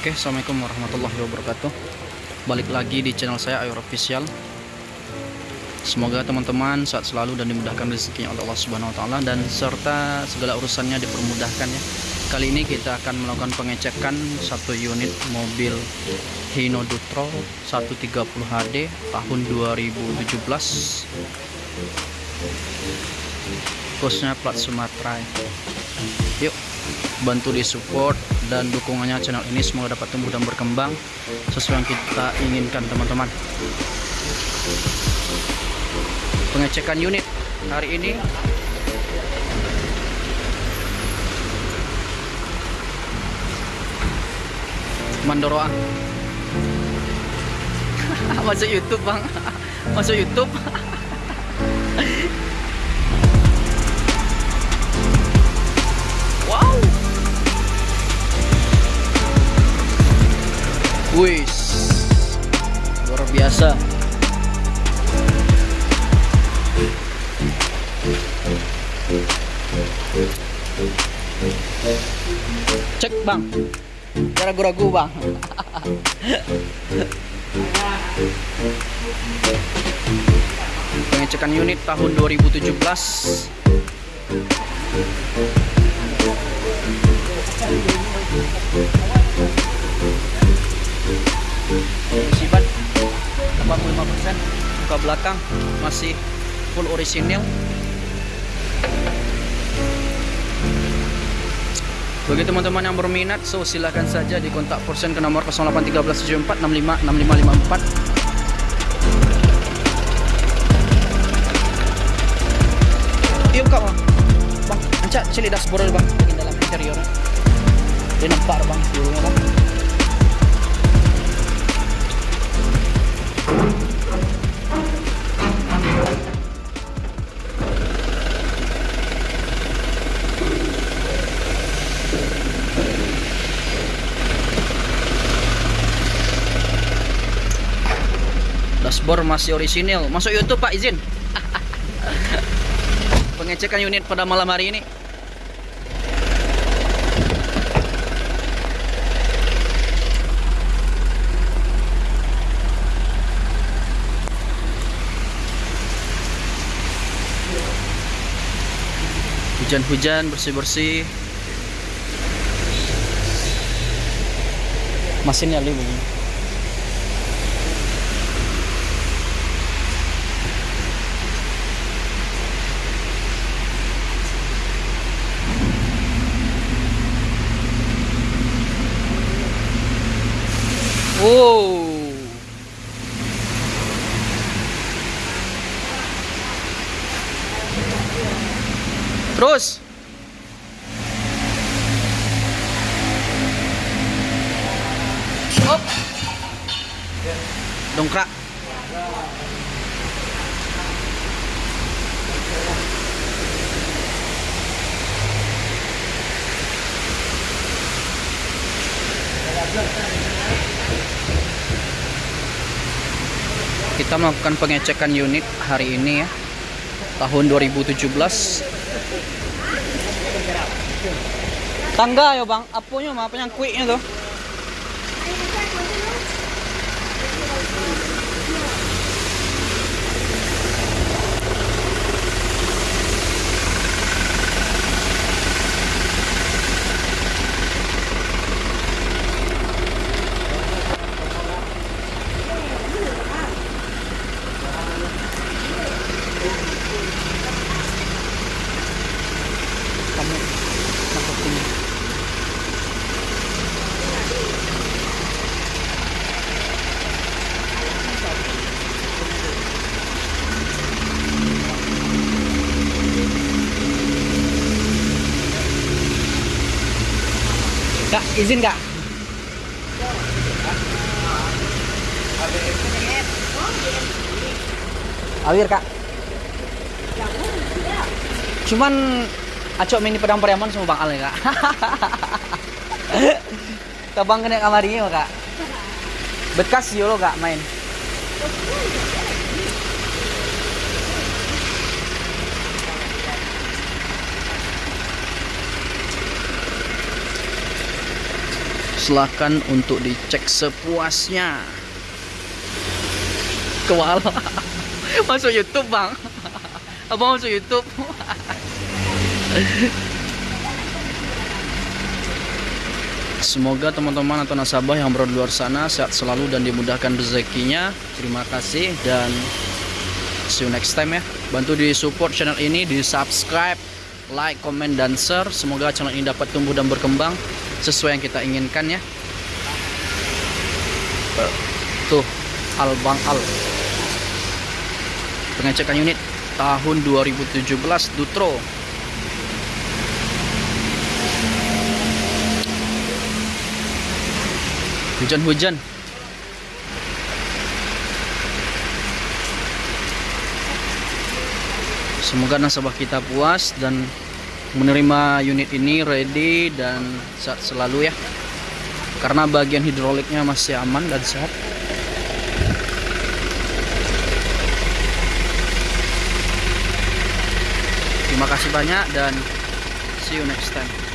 Oke, Assalamualaikum warahmatullahi wabarakatuh Balik lagi di channel saya Ayo Official Semoga teman-teman saat selalu dan dimudahkan rezekinya oleh Allah Subhanahu wa taala dan serta segala urusannya dipermudahkan ya. Kali ini kita akan melakukan pengecekan satu unit mobil Hino Dutro 130 HD tahun 2017. Khususnya plat Sumatera. Yuk, bantu di support dan dukungannya channel ini semoga dapat tumbuh dan berkembang sesuai yang kita inginkan teman-teman. Pengecekan unit hari ini. Mandoroa masuk YouTube bang. Masuk YouTube wis. Luar biasa. Cek bang. Ragu-ragu bang. Pengecekan unit tahun 2017 Sibat Buka belakang masih full orisinil Bagi teman-teman yang berminat, so silahkan saja di kontak persen ke nomor 081374 65 6554. Yuk kak bang, bang, ancak cili dashboard bang, di dalam interior. Dia nampak bang, seluruhnya bang. Dashboard masih orisinil. Masuk YouTube Pak izin. Pengecekan unit pada malam hari ini hujan-hujan bersih-bersih. Mesinnya lebih Terus. Hop. Dongkrak. kita melakukan pengecekan unit hari ini ya tahun 2017 tangga ya bang apanya apa yang kuiknya tuh kamu masuk sini Kak, izin kak? Awir kak? Cuman Acok mini pedang Pariaman sama Bang Al ya kak Kabang kena kamarinya kak Bekas yo lo kak main silahkan untuk dicek sepuasnya kewala masuk YouTube bang abang masuk YouTube Semoga teman-teman atau nasabah yang berada di luar sana sehat selalu dan dimudahkan rezekinya. Terima kasih dan see you next time ya. Bantu di support channel ini, di subscribe, like, comment dan share. Semoga channel ini dapat tumbuh dan berkembang sesuai yang kita inginkan ya. Tuh, Al Bang Al. Pengecekan unit tahun 2017 Dutro. Hujan-hujan. Semoga nasabah kita puas dan menerima unit ini ready dan sehat selalu ya. Karena bagian hidroliknya masih aman dan sehat. Terima kasih banyak dan see you next time.